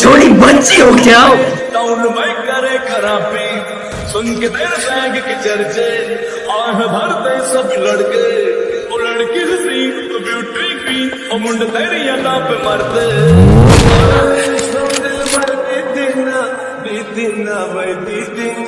छोड़ी बच्ची हो क्या? टाउन में करे खराबी सुन के तेरे सैंग के चर्चे आह भरते सब लड़के। ओ लड़की तो ब्यूटी ओ मुंड तेरी अदा पे मरते दिल मरते बीती ना